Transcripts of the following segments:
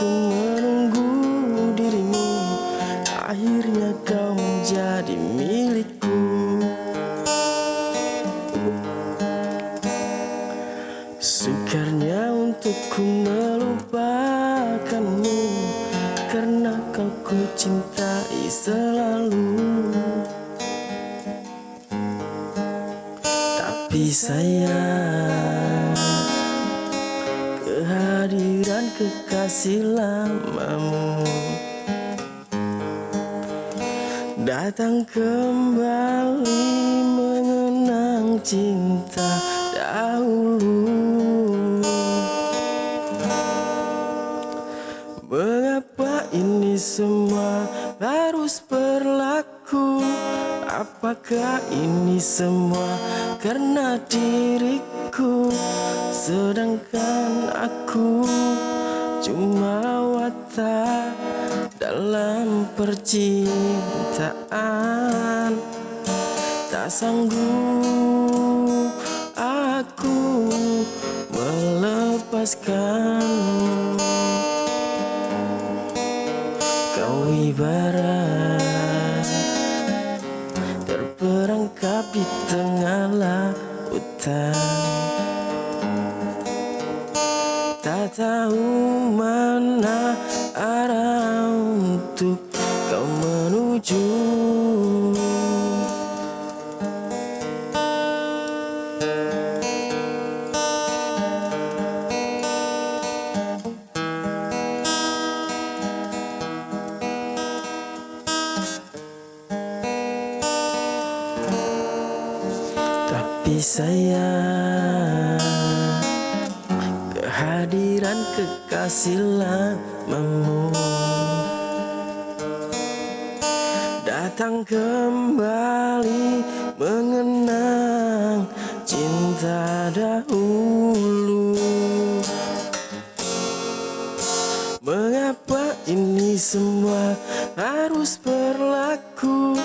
ku menunggu dirimu. Akhirnya kau menjadi milikku. Sukarnya untuk ku melupakanmu. Karena kau ku cintai selalu. Tapi sayang kekasih lamamu. Datang kembali mengenang cinta dahulu. Mengapa ini semua harus berlaku? Apakah ini semua karena diriku? Sedangkan aku cuma dalam percintaan. Tak sanggup aku melepaskan. Kau ibarat terperangkap di tengah lautan Tak tahu untuk kau menuju. Tapi sayang Kehadiran kekasih lamamu Datang kembali mengenang cinta dahulu. Mengapa ini semua harus berlaku?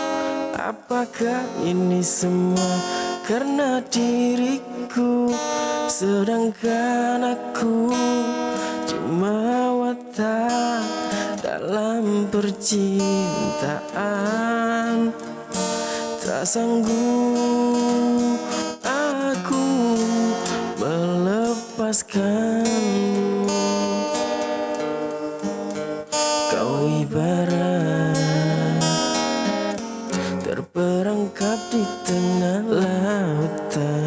Apakah ini semua karena diriku? Sedangkan aku percintaan Tak sanggup aku melepaskanmu. Kau ibarat terperangkap di tengah lautan.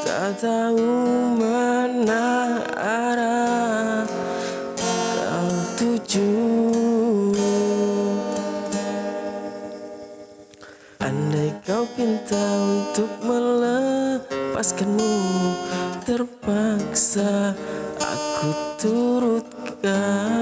Tak tahu mana arah Andai kau pinta untuk melepaskanmu Terpaksa aku turutkan